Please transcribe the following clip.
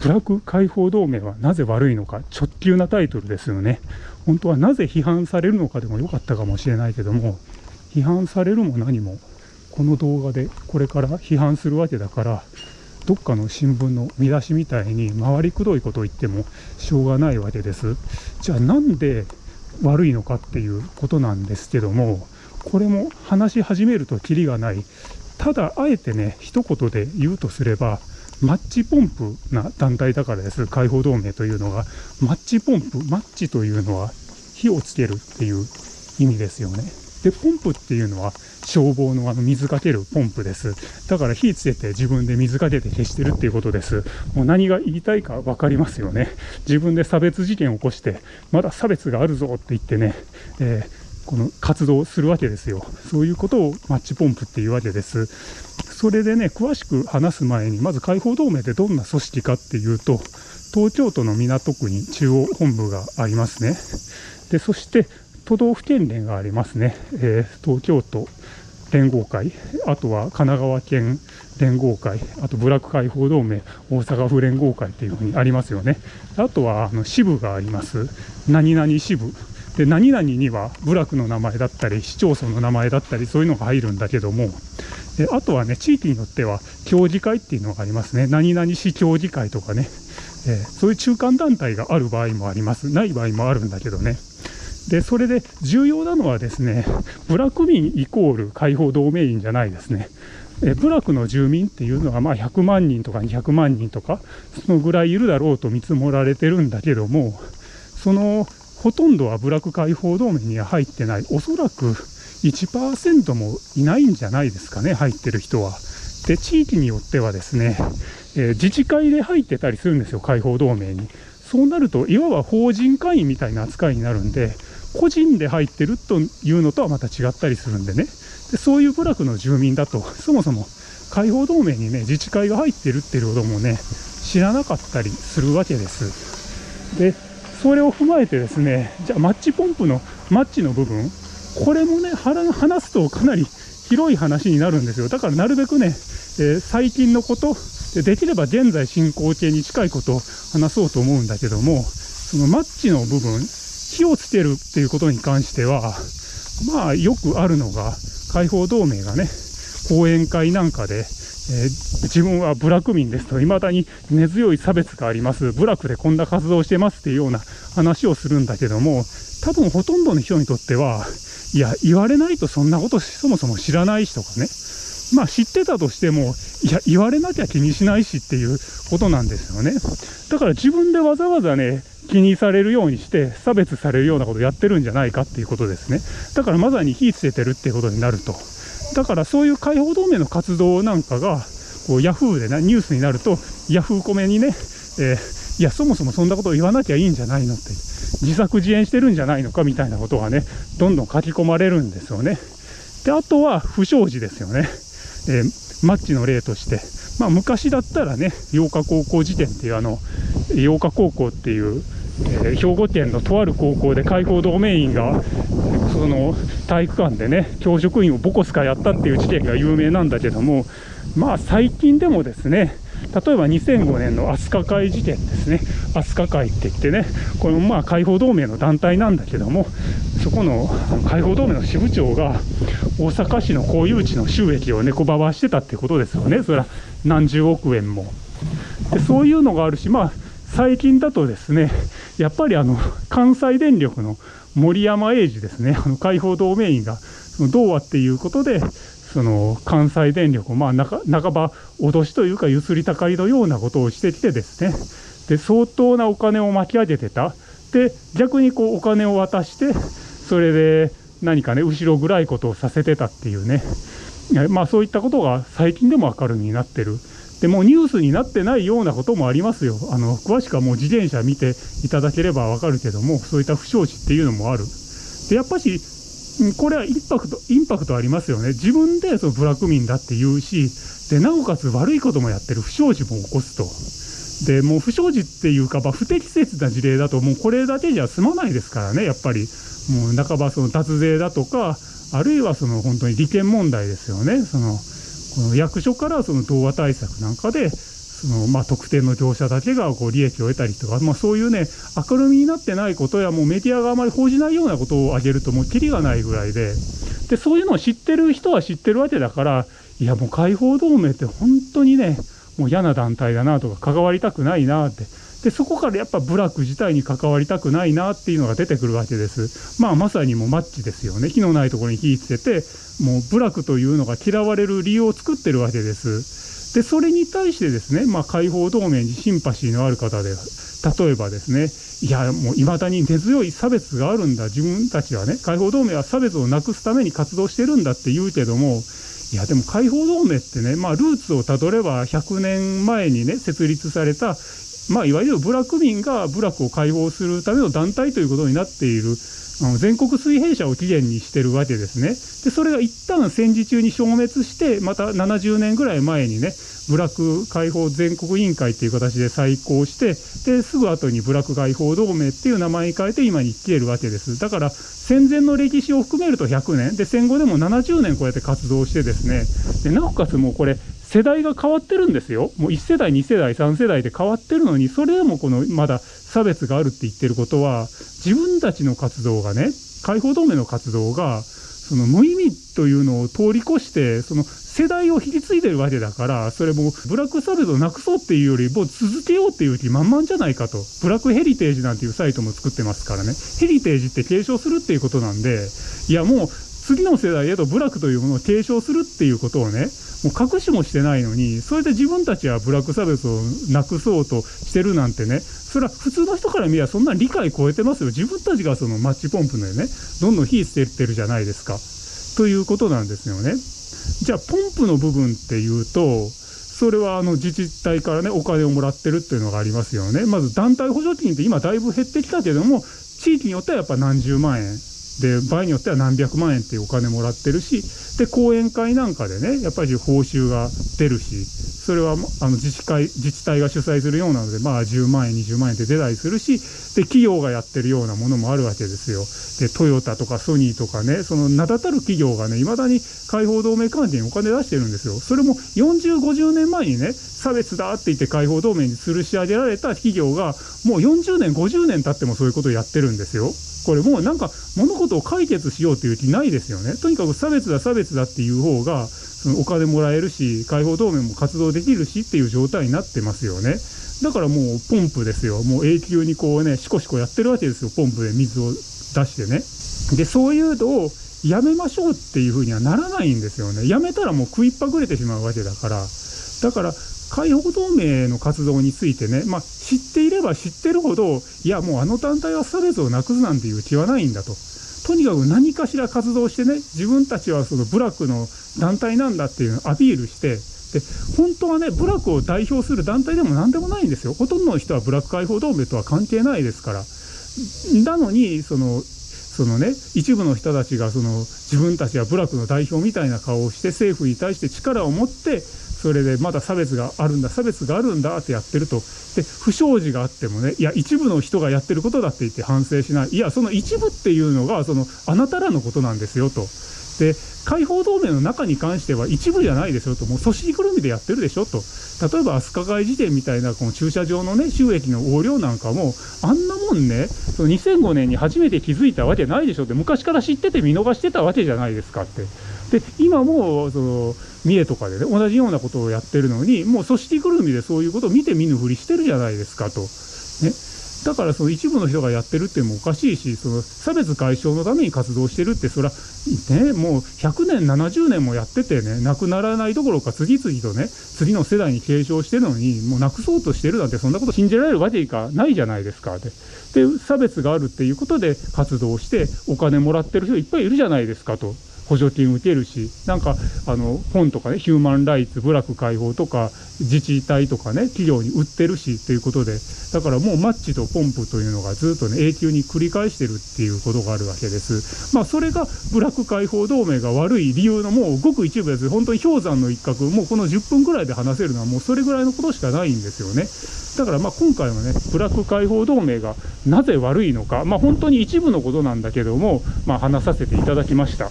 ブラック解放同盟はなぜ悪いのか、直球なタイトルですよね。本当はなぜ批判されるのかでもよかったかもしれないけども、批判されるも何も、この動画でこれから批判するわけだから、どっかの新聞の見出しみたいに回りくどいことを言ってもしょうがないわけです。じゃあなんで悪いのかっていうことなんですけども、これも話し始めるとキリがない。ただ、あえてね、一言で言うとすれば、マッチポンプな団体だからです。解放同盟というのが。マッチポンプ、マッチというのは火をつけるっていう意味ですよね。で、ポンプっていうのは消防のあの水かけるポンプです。だから火つけて自分で水かけて消してるっていうことです。もう何が言いたいか分かりますよね。自分で差別事件を起こして、まだ差別があるぞって言ってね、えー、この活動するわけですよ。そういうことをマッチポンプっていうわけです。それでね、詳しく話す前に、まず解放同盟ってどんな組織かっていうと、東京都の港区に中央本部がありますね。で、そして都道府県連がありますね。えー、東京都連合会、あとは神奈川県連合会、あとブラック解放同盟、大阪府連合会っていうふうにありますよね。あとはあの支部があります。何々支部。で、何々には部落の名前だったり、市町村の名前だったり、そういうのが入るんだけども、であとはね、地域によっては、協議会っていうのがありますね。何々市協議会とかね、えー、そういう中間団体がある場合もあります。ない場合もあるんだけどね。で、それで重要なのはですね、部落民イコール解放同盟員じゃないですね。え部落の住民っていうのはまあ100万人とか200万人とか、そのぐらいいるだろうと見積もられてるんだけども、そのほとんどは部落解放同盟には入ってない、おそらく1%もいないんじゃないですかね、入ってる人は。で、地域によってはですね、えー、自治会で入ってたりするんですよ、解放同盟に。そうなると、いわば法人会員みたいな扱いになるんで、個人で入ってるというのとはまた違ったりするんでね、でそういう部落の住民だと、そもそも解放同盟にね、自治会が入ってるっていうこともね、知らなかったりするわけです。で、それを踏まえてですね、じゃあマッチポンプのマッチの部分、これもね、話すとかなり広い話になるんですよ。だからなるべくね、えー、最近のこと、できれば現在進行形に近いことを話そうと思うんだけども、そのマッチの部分、火をつけるっていうことに関しては、まあよくあるのが、解放同盟がね、講演会なんかで、えー、自分は部落民ですと、未だに根強い差別があります、部落でこんな活動してますっていうような話をするんだけども、多分ほとんどの人にとっては、いや、言われないとそんなことそもそも知らないしとかね、まあ知ってたとしても、いや、言われなきゃ気にしないしっていうことなんですよね。だから自分でわざわざね、気にされるようにして差別されるようなことをやってるんじゃないかっていうことですね。だからまさに火つけてるっていうことになると。だからそういう解放同盟の活動なんかが、こうヤフーでね、ニュースになると、ヤフーコメにね、えー、いや、そもそもそんなことを言わなきゃいいんじゃないのって、自作自演してるんじゃないのかみたいなことがね、どんどん書き込まれるんですよね。で、あとは不祥事ですよね。えー、マッチの例として。まあ、昔だったらね、8日高校時点っていうあの、8日高校っていうえー、兵庫県のとある高校で解放同盟員がその体育館でね教職員をボコスカやったっていう事件が有名なんだけどもまあ最近でもですね例えば2005年の飛鳥会事件ですね。飛鳥会って言ってねこれもまあ解放同盟の団体なんだけどもそこの解放同盟の支部長が大阪市の公有地の収益を猫ばばしてたってことですよね。それは何十億円も。でそういうのがあるしまあ最近だとですねやっぱりあの関西電力の森山英二ですね、あの解放同盟員がその童話っていうことで、その関西電力を、まあ、半ば脅しというか、ゆすりたかりのようなことをしてきてですね、で相当なお金を巻き上げてた、で逆にこうお金を渡して、それで何かね、後ろ暗いことをさせてたっていうね、まあ、そういったことが最近でも明るみになってる。でもニュースになってないようなこともありますよ。あの詳しくはもう自転車見ていただければわかるけども、そういった不祥事っていうのもある。で、やっぱし、これはインパクト、インパクトありますよね。自分でそのブラック民だって言うし、で、なおかつ悪いこともやってる不祥事も起こすと。で、もう不祥事っていうか、まあ、不適切な事例だと、もうこれだけじゃ済まないですからね、やっぱり。もう半ばその脱税だとか、あるいはその本当に利権問題ですよね。その役所からその童話対策なんかで、そのまあ、特定の業者だけがこう利益を得たりとか、まあ、そういうね、明るみになってないことや、もうメディアがあまり報じないようなことを挙げると、もうきりがないぐらいで、でそういうのを知ってる人は知ってるわけだから、いや、もう解放同盟って本当にね、もう嫌な団体だなとか、関わりたくないなって。でそこからやっぱ部落自体に関わりたくないなっていうのが出てくるわけです。まあまさにもうマッチですよね。火のないところに火つけて、もう部落というのが嫌われる理由を作ってるわけです。で、それに対してですね、まあ解放同盟にシンパシーのある方で、例えばですね、いや、もう未だに根強い差別があるんだ。自分たちはね、解放同盟は差別をなくすために活動してるんだって言うけども、いやでも解放同盟ってね、まあ、ルーツをたどれば100年前にね設立されたまあ、いわゆる部落民が部落を解放するための団体ということになっている、あの全国水平社を起源にしてるわけですね。で、それが一旦戦時中に消滅して、また70年ぐらい前にね、部落解放全国委員会っていう形で再興して、で、すぐ後に部落解放同盟っていう名前に変えて今に来ているわけです。だから、戦前の歴史を含めると100年、で、戦後でも70年こうやって活動してですね、でなおかつもうこれ、世代が変わってるんですよ。もう1世代、2世代、3世代で変わってるのに、それでもこのまだ差別があるって言ってることは、自分たちの活動がね、解放同盟の活動が、その無意味というのを通り越して、その世代を引き継いでるわけだから、それもブラック差別をなくそうっていうより、もう続けようっていう気満々じゃないかと。ブラックヘリテージなんていうサイトも作ってますからね。ヘリテージって継承するっていうことなんで、いやもう次の世代へと部落というものを継承するっていうことをね、もう隠しもしてないのに、それで自分たちはブラック差別をなくそうとしてるなんてね、それは普通の人から見ればそんな理解超えてますよ。自分たちがそのマッチポンプでね、どんどん火捨ててるじゃないですか。ということなんですよね。じゃあ、ポンプの部分っていうと、それはあの自治体からね、お金をもらってるっていうのがありますよね。まず団体補助金って今だいぶ減ってきたけども、地域によってはやっぱ何十万円で場合によっては何百万円っていうお金もらってるしで講演会なんかでねやっぱり報酬が出るしそれはあの自治会自治体が主催するようなので、まあ、10万円20万円って出たりするしで企業がやってるようなものもあるわけですよ。でトヨタとかソニーとかねその名だたる企業がねいまだに解放同盟関係にお金出してるんですよ。それも4050年前にね差別だって言って解放同盟に吊るし上げられた企業がもう40年50年経ってもそういうことをやってるんですよ。これもうなんか物事を解決しようという気ないですよね。とにかく差別だ差別だっていう方がそのお金もらえるし解放同盟も活動できるしっていう状態になってますよね。だからもうポンプですよ。もう永久にこうねシコシコやってるわけですよポンプで水を出してね。でそういうのをやめましょうっていうふうにはならないんですよね。やめたらもう食いっぱぐれてしまうわけだから。だから解放同盟の活動についてね、まあ、知っていれば知ってるほど、いや、もうあの団体は差別をなくすなんていう気はないんだと。とにかく何かしら活動してね、自分たちはその部落の団体なんだっていうのをアピールして、で、本当はね、部落を代表する団体でも何でもないんですよ。ほとんどの人は部落解放同盟とは関係ないですから。なのに、その、そのね、一部の人たちがその自分たちは部落の代表みたいな顔をして政府に対して力を持ってそれでまだ差別があるんだ差別があるんだってやってると。で不祥事があってもねいや一部の人がやってることだって言って反省しない。いやその一部っていうのがそのあなたらのことなんですよと。で解放同盟の中に関しては一部じゃないですよと。もう組織ぐるみでやってるでしょと。例えば飛鳥貝事典みたいなこの駐車場のね収益の横領なんかもあんなもんねその2005年に初めて気づいたわけないでしょって昔から知ってて見逃してたわけじゃないですかって。で今もその三重とかでね同じようなことをやってるのにもう組織ぐるみでそういうことを見て見ぬふりしてるじゃないですかと。ね、だからその一部の人がやってるっていうのもおかしいしその差別解消のために活動してるってそれはねもう100年70年もやっててねなくならないどころか次々とね次の世代に継承してるのにもうなくそうとしてるなんてそんなこと信じられるわけがないじゃないですかでで差別があるっていうことで活動してお金もらってる人いっぱいいるじゃないですかと。補助金受けるしなんかあの本とかねヒューマンライツ部落解放とか自治体とかね企業に売ってるしということでだからもうマッチとポンプというのがずっとね永久に繰り返してるっていうことがあるわけです。まあそれが部落解放同盟が悪い理由のもうごく一部です。本当に氷山の一角。もうこの10分ぐらいで話せるのはもうそれぐらいのことしかないんですよね。だからまあ今回はねブラック解放同盟がなぜ悪いのか。まあ本当に一部のことなんだけどもまあ話させていただきました。